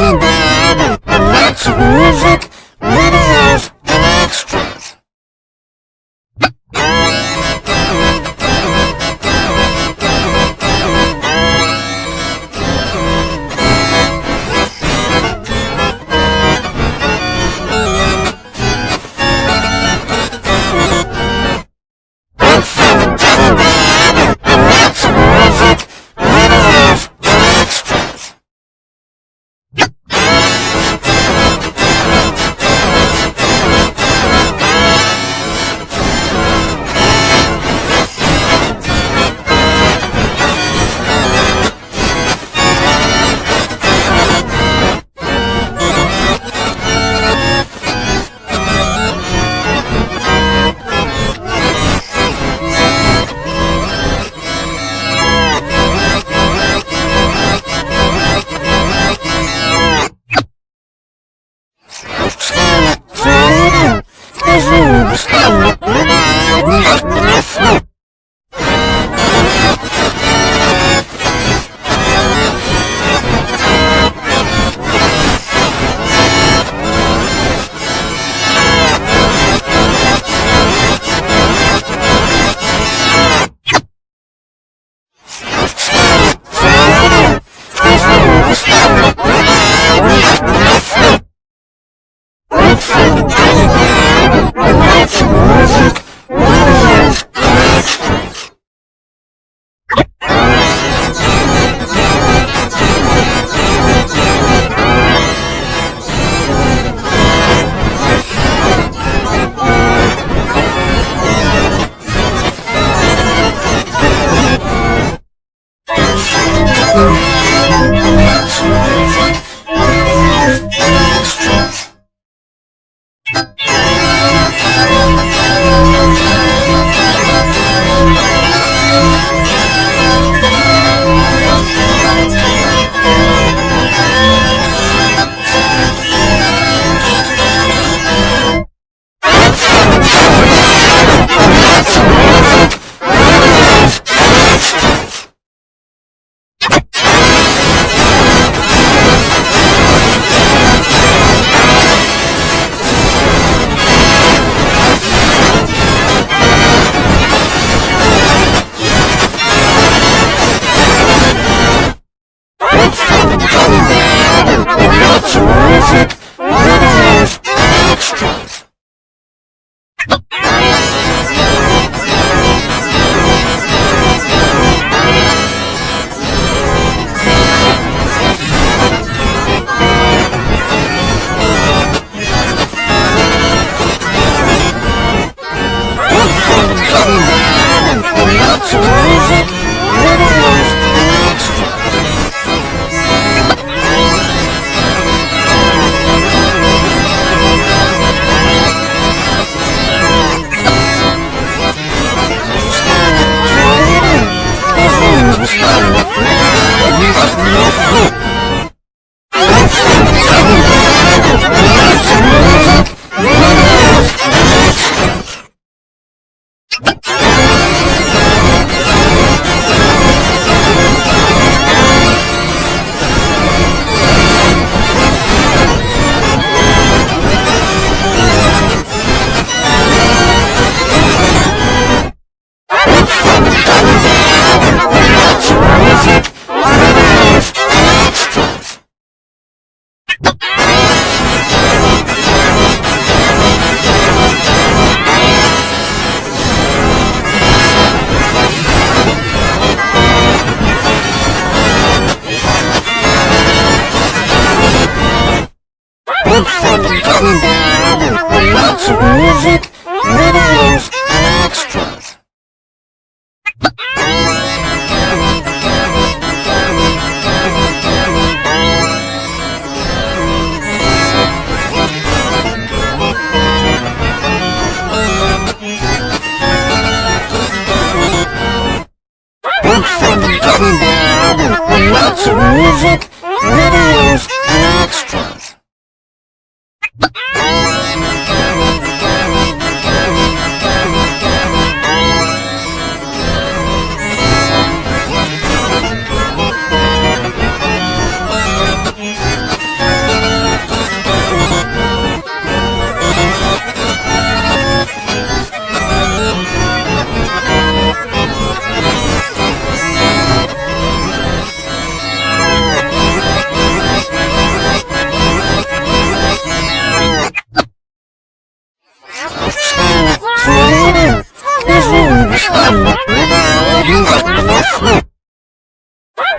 getting Music,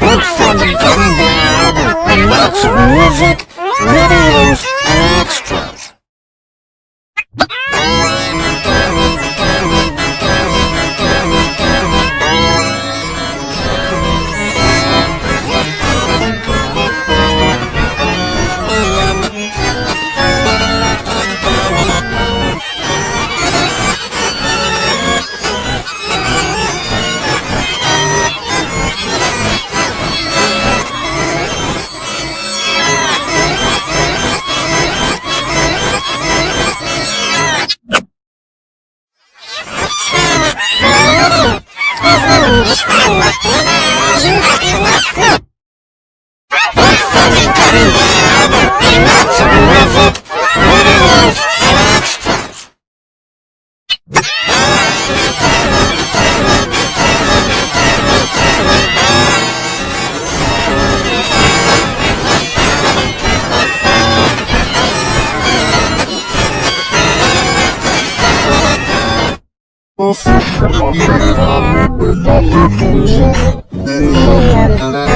Look for the gummy with lots of music, videos, and Nothing, nothing, nothing,